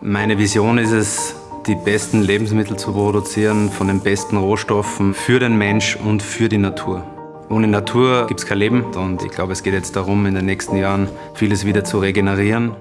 Meine Vision ist es, die besten Lebensmittel zu produzieren von den besten Rohstoffen für den Mensch und für die Natur. Ohne Natur gibt es kein Leben und ich glaube, es geht jetzt darum, in den nächsten Jahren vieles wieder zu regenerieren.